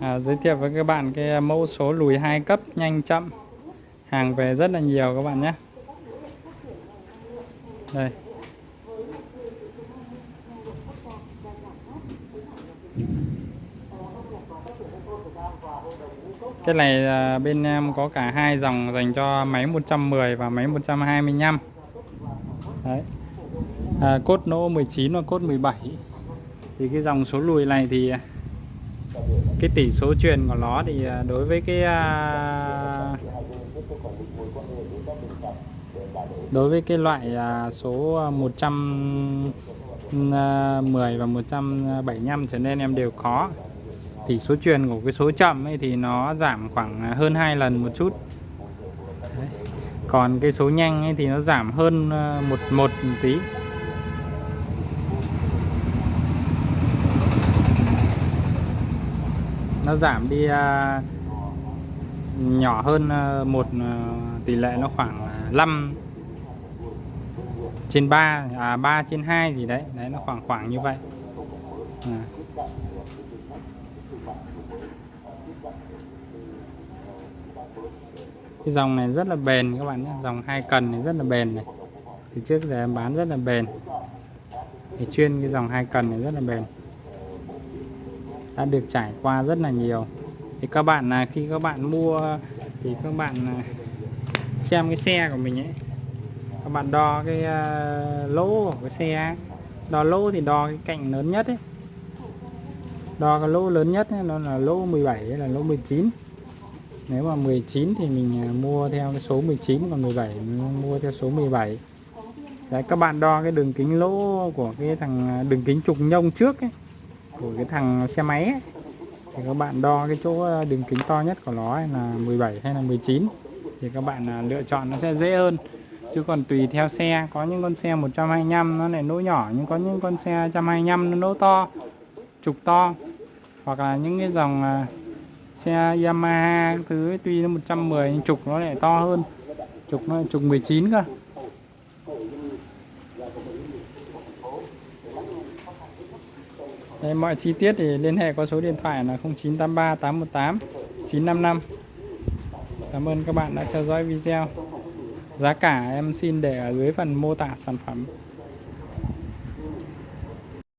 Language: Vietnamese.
À, giới thiệu với các bạn cái mẫu số lùi hai cấp nhanh chậm. Hàng về rất là nhiều các bạn nhé. Đây. Cái này à, bên em có cả hai dòng dành cho máy 110 và máy 125 đấy. À, cốt nỗ 19 và cốt 17 thì cái dòng số lùi này thì cái tỷ số truyền của nó thì à, đối với cái à, đối với cái loại à, số 110 và 175 trở nên em đều có. Tỷ số truyền của cái số chậm ấy thì nó giảm khoảng hơn hai lần một chút. Đấy. còn cái số nhanh ấy thì nó giảm hơn một một tí. Nó giảm đi à, nhỏ hơn à, một à, tỷ lệ nó khoảng 5 trên 3 à 3 trên 2 gì đấy. Đấy nó khoảng khoảng như vậy. À. cái dòng này rất là bền các bạn nhé. Dòng hai cần này rất là bền này. Từ trước giờ em bán rất là bền. Thì chuyên cái dòng hai cần này rất là bền đã được trải qua rất là nhiều. Thì các bạn là khi các bạn mua thì các bạn à, xem cái xe của mình ấy các bạn đo cái à, lỗ của cái xe đo lỗ thì đo cái cạnh lớn nhất ấy. Đo cái lỗ lớn nhất ấy, nó là lỗ 17 là lỗ 19 nếu mà 19 thì mình à, mua theo cái số 19 còn 17 mình mua theo số 17 Đấy các bạn đo cái đường kính lỗ của cái thằng đường kính trục nhông trước ấy của cái thằng xe máy ấy, thì các bạn đo cái chỗ ờ, đường kính to nhất của nó là 17 hay là 19 thì các bạn ờ, lựa chọn nó sẽ dễ hơn. Chứ còn tùy theo xe có những con xe 125 nó lại lỗ nhỏ nhưng có những con xe 125 nó nỗ to trục to. Hoặc là những cái dòng ờ, xe Yamaha thứ tuy nó 110 nhưng trục nó lại to hơn. Trục nó trục 19 cơ. Đấy, mọi chi tiết thì liên hệ qua số điện thoại là 0983 818 955 Cảm ơn các bạn đã theo dõi video. Giá cả em xin để ở dưới phần mô tả sản phẩm.